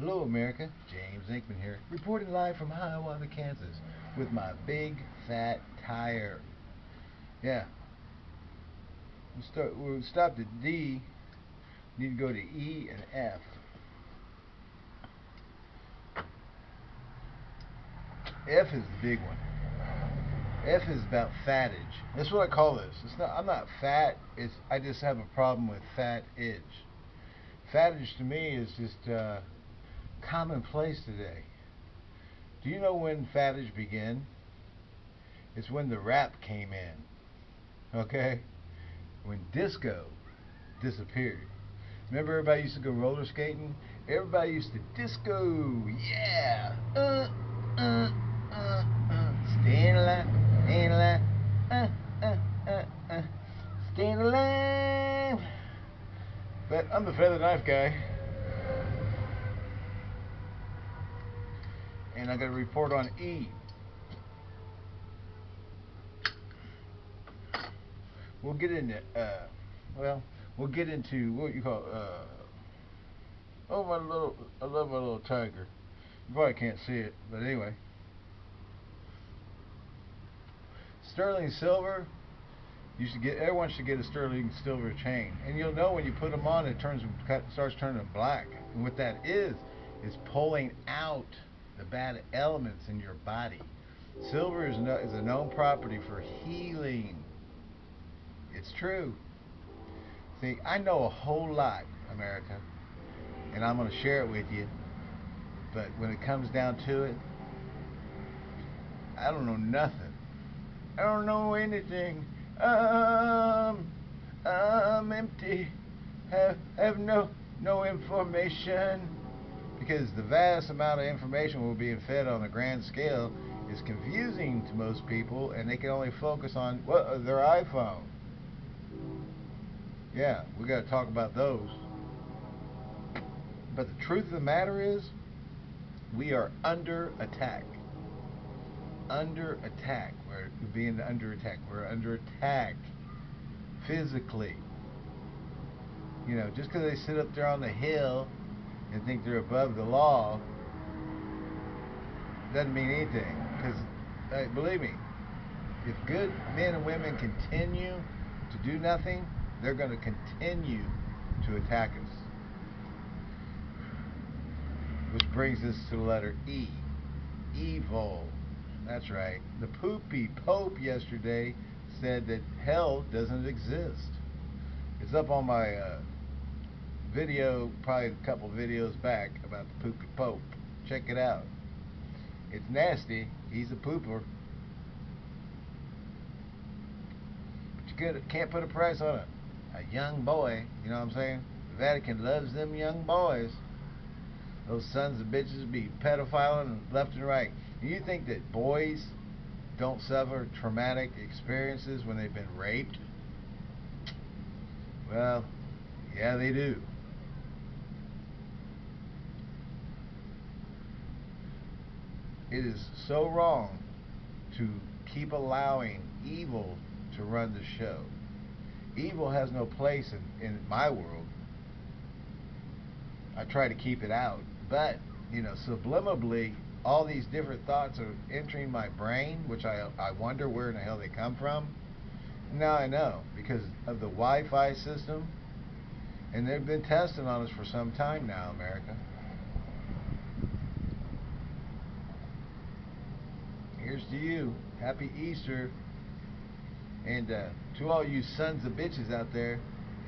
Hello, America. James Inkman here, reporting live from Hiawatha, Kansas, with my big fat tire. Yeah. We start. We stopped at D. Need to go to E and F. F is the big one. F is about fatage. That's what I call this. It's not. I'm not fat. It's. I just have a problem with fat edge. Fatage to me is just. Uh, commonplace today. Do you know when fatage began? It's when the rap came in. Okay? When disco disappeared. Remember everybody used to go roller skating? Everybody used to disco. Yeah. Uh, uh, uh, uh. Staying alive, staying alive. Uh, uh, uh, uh. Staying alive. But I'm the feather knife guy. I got a report on E. We'll get into, uh, well, we'll get into what you call, uh, oh my little, I love my little tiger. You probably can't see it, but anyway. Sterling silver, you should get, everyone should get a sterling silver chain. And you'll know when you put them on, it turns, starts turning black. And what that is, is pulling out the bad elements in your body. Silver is, no, is a known property for healing. It's true. See, I know a whole lot, America, and I'm going to share it with you. But when it comes down to it, I don't know nothing. I don't know anything. Um, I'm empty. Have have no no information because the vast amount of information we're being fed on a grand scale is confusing to most people and they can only focus on what uh, their iPhone. Yeah, we got to talk about those. But the truth of the matter is, we are under attack. Under attack. We're being under attack. We're under attack physically. You know, just because they sit up there on the hill and think they're above the law doesn't mean anything. Because, believe me, if good men and women continue to do nothing, they're going to continue to attack us. Which brings us to the letter E. Evil. That's right. The poopy Pope yesterday said that hell doesn't exist. It's up on my uh, video, probably a couple videos back about the poopy pope. Check it out. It's nasty. He's a pooper. But you can't put a price on it. A young boy, you know what I'm saying? The Vatican loves them young boys. Those sons of bitches be pedophiling left and right. Do you think that boys don't suffer traumatic experiences when they've been raped? Well, yeah, they do. It is so wrong to keep allowing evil to run the show. Evil has no place in, in my world. I try to keep it out. But, you know, subliminally, all these different thoughts are entering my brain, which I, I wonder where in the hell they come from. Now I know, because of the Wi-Fi system. And they've been testing on us for some time now, America. Here's to you. Happy Easter. And uh, to all you sons of bitches out there,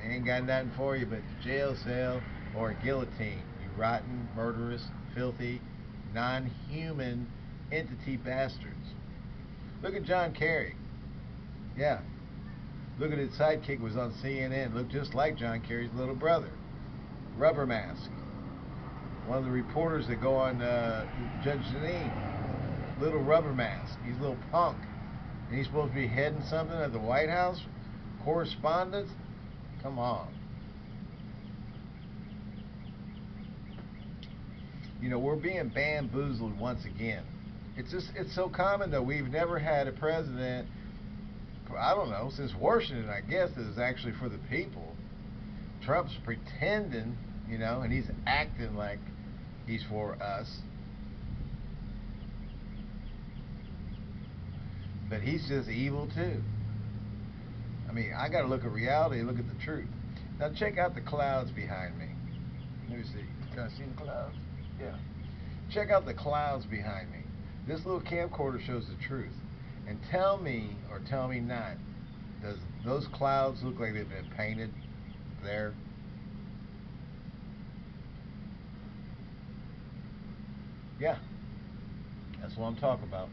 they ain't got nothing for you but jail cell or guillotine. You rotten, murderous, filthy, non-human entity bastards. Look at John Kerry. Yeah. Look at his sidekick was on CNN. Looked just like John Kerry's little brother. Rubber mask. One of the reporters that go on uh, Judge Jeanine little rubber mask. He's a little punk. And he's supposed to be heading something at the White House? Correspondence? Come on. You know, we're being bamboozled once again. It's just, it's so common though. We've never had a president, I don't know, since Washington, I guess, that is actually for the people. Trump's pretending, you know, and he's acting like He's for us. But he's just evil too. I mean, I got to look at reality, look at the truth. Now check out the clouds behind me. Let me see. Can I see the clouds? Yeah. Check out the clouds behind me. This little camcorder shows the truth. And tell me, or tell me not, does those clouds look like they've been painted there? Yeah. That's what I'm talking about.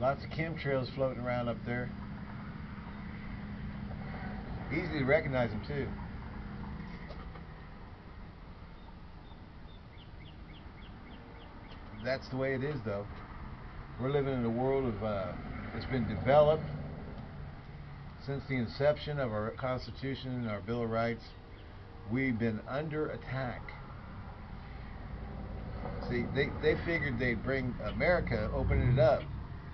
Lots of chemtrails floating around up there. Easy to recognize them too. That's the way it is though. We're living in a world of, uh, it's been developed since the inception of our Constitution and our Bill of Rights. We've been under attack. See, they, they figured they'd bring America, open it up.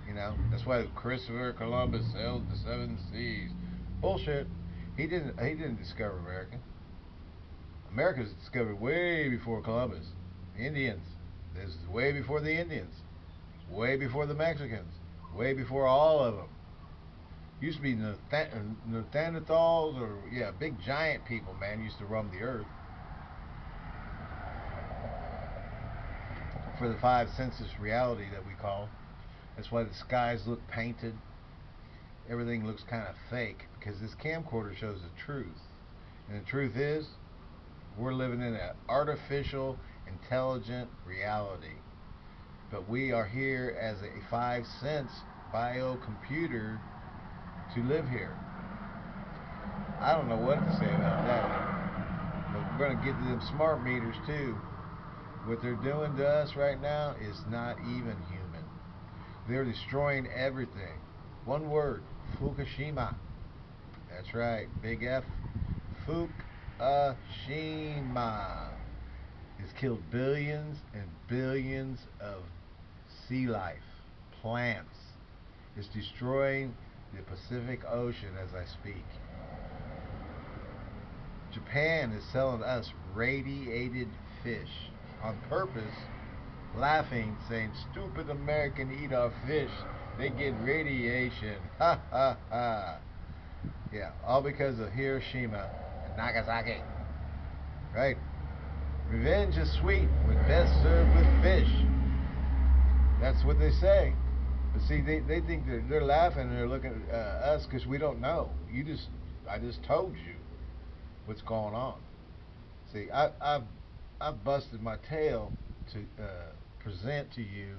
You know, that's why Christopher Columbus sailed the seven seas. Bullshit. He didn't. He didn't discover America. America was discovered way before Columbus. The Indians. This is way before the Indians. Way before the Mexicans. Way before all of them. Used to be Neanderthals or yeah, big giant people. Man, used to roam the earth. For the five senses reality that we call. That's why the skies look painted. Everything looks kind of fake because this camcorder shows the truth. And the truth is, we're living in an artificial, intelligent reality. But we are here as a five sense biocomputer to live here. I don't know what to say about that. But we're going to get to them smart meters too. What they're doing to us right now is not even human. They're destroying everything. One word, Fukushima. That's right, big F. Fukushima. It's killed billions and billions of sea life, plants. It's destroying the Pacific Ocean as I speak. Japan is selling us radiated fish on purpose laughing, saying, Stupid American eat our fish. They get radiation. Ha ha ha. Yeah, all because of Hiroshima and Nagasaki. Right? Revenge is sweet when best served with fish. That's what they say. But see, they, they think they're, they're laughing and they're looking at uh, us because we don't know. You just, I just told you what's going on. See, I, I've, I've busted my tail to uh, present to you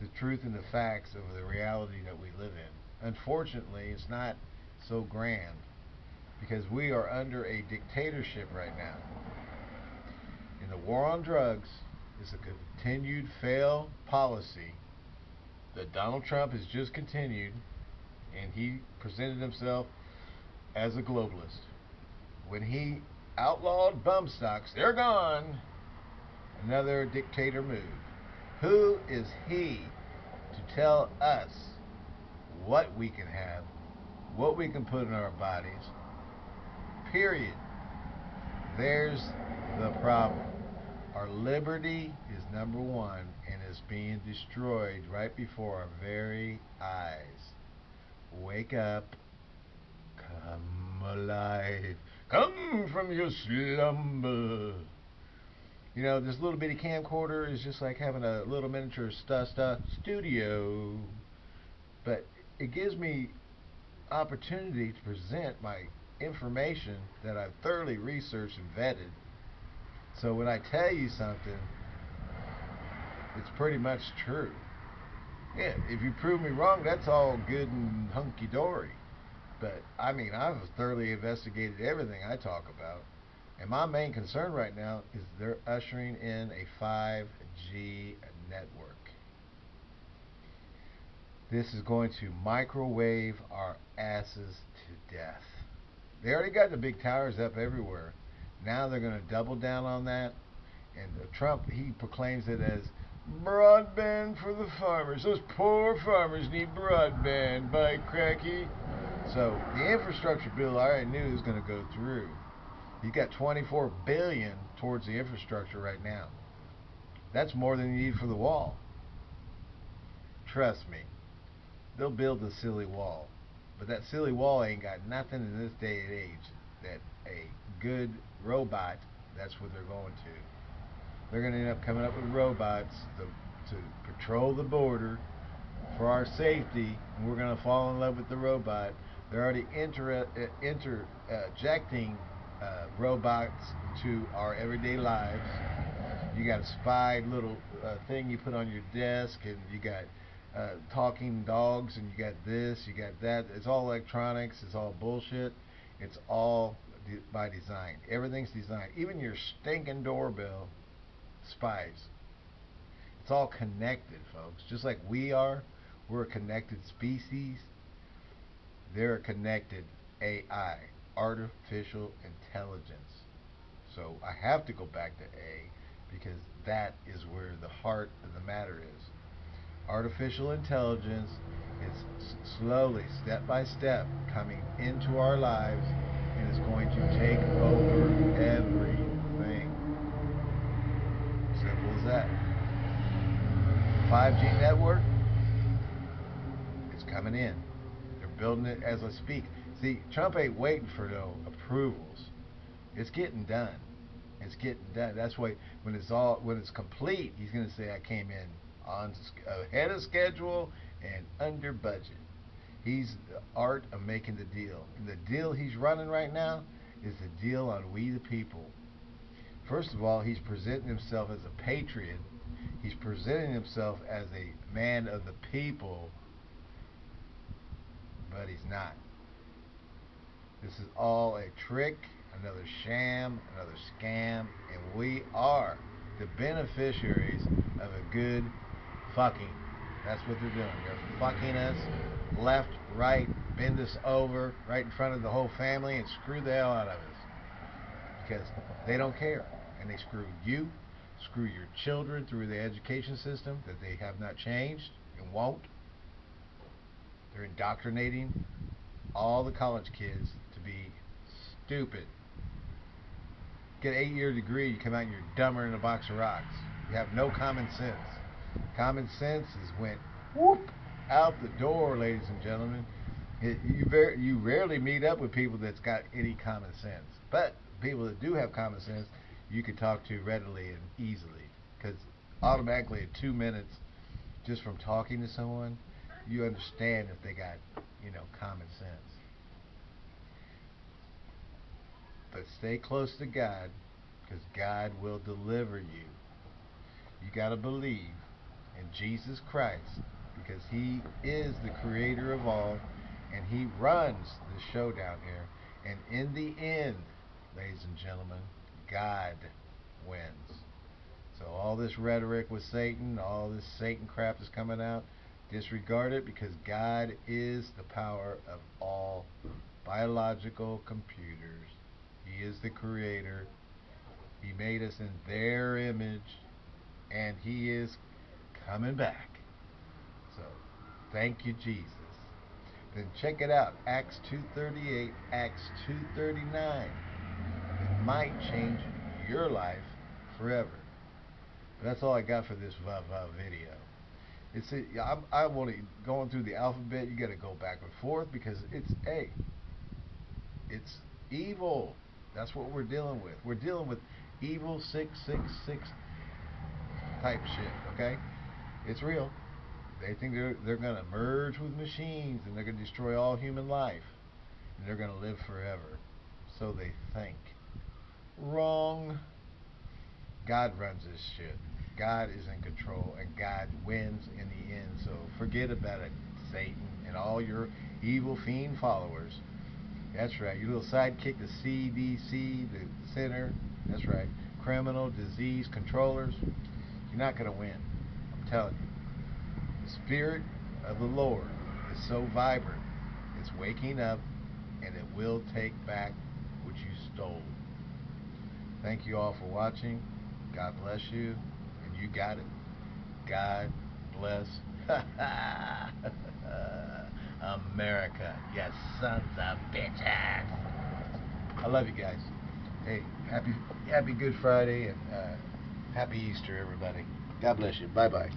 the truth and the facts of the reality that we live in. Unfortunately, it's not so grand because we are under a dictatorship right now. And the war on drugs is a continued failed policy that Donald Trump has just continued and he presented himself as a globalist. When he outlawed bump stocks, they're gone. Another dictator move. Who is he to tell us what we can have, what we can put in our bodies? Period. There's the problem. Our liberty is number one and is being destroyed right before our very eyes. Wake up. Come alive. Come from your slumber. You know, this little bitty camcorder is just like having a little miniature sta sta studio. But it gives me opportunity to present my information that I've thoroughly researched and vetted. So when I tell you something, it's pretty much true. Yeah, if you prove me wrong, that's all good and hunky dory. But I mean, I've thoroughly investigated everything I talk about. And my main concern right now is they're ushering in a 5G network. This is going to microwave our asses to death. They already got the big towers up everywhere. Now they're going to double down on that. And Trump, he proclaims it as broadband for the farmers. Those poor farmers need broadband, by cracky. So the infrastructure bill I already knew was going to go through. He's got 24 billion towards the infrastructure right now. That's more than you need for the wall. Trust me. They'll build a silly wall. But that silly wall ain't got nothing in this day and age that a good robot, that's what they're going to. They're going to end up coming up with robots to, to patrol the border for our safety, and we're going to fall in love with the robot. They're already inter, uh, interjecting uh, robots into our everyday lives. You got a spy little uh, thing you put on your desk, and you got uh, talking dogs, and you got this, you got that. It's all electronics. It's all bullshit. It's all de by design. Everything's designed. Even your stinking doorbell spies. It's all connected, folks. Just like we are, we're a connected species. They're a connected AI, artificial intelligence. So I have to go back to A because that is where the heart of the matter is. Artificial intelligence is slowly, step by step, coming into our lives and is going to take over everything. Simple as that. 5G network, it's coming in. They're building it as I speak. See, Trump ain't waiting for no approvals. It's getting done. It's getting done. That's why when it's all when it's complete, he's going to say I came in on ahead of schedule and under budget. He's the art of making the deal. And the deal he's running right now is the deal on we the people. First of all, he's presenting himself as a patriot. He's presenting himself as a man of the people, but he's not. This is all a trick, another sham, another scam, and we are the beneficiaries of a good fucking. That's what they're doing. They're fucking us left, right, bend us over right in front of the whole family and screw the hell out of us. Because they don't care. And they screw you, screw your children through the education system that they have not changed and won't. They're indoctrinating all the college kids stupid. Get an eight year degree, you come out and you're dumber than a box of rocks. You have no common sense. Common sense is went whoop out the door, ladies and gentlemen. It, you you rarely meet up with people that's got any common sense. But people that do have common sense, you can talk to readily and easily. Because automatically in two minutes, just from talking to someone, you understand if they got, you know, common sense. But stay close to God, because God will deliver you. You got to believe in Jesus Christ, because He is the creator of all, and He runs the show down here. And in the end, ladies and gentlemen, God wins. So all this rhetoric with Satan, all this Satan crap that's coming out, disregard it because God is the power of all biological computers. He is the creator. He made us in their image and he is coming back. So, thank you Jesus. Then check it out, Acts 2:38, Acts 2:39. It might change your life forever. But that's all I got for this VAVA video. It's I'm, I'm only going through the alphabet. You got to go back and forth because it's a. It's evil. That's what we're dealing with. We're dealing with evil six six six type shit. Okay, it's real. They think they're they're gonna merge with machines and they're gonna destroy all human life and they're gonna live forever. So they think. Wrong. God runs this shit. God is in control and God wins in the end. So forget about it, Satan and all your evil fiend followers. That's right. Your little sidekick, the CDC, the center. That's right. Criminal disease controllers. You're not going to win. I'm telling you. The Spirit of the Lord is so vibrant. It's waking up and it will take back what you stole. Thank you all for watching. God bless you. And you got it. God bless America. Yes, sons of bitches. I love you guys. Hey, happy Happy Good Friday and uh, Happy Easter, everybody. God bless you. Bye bye.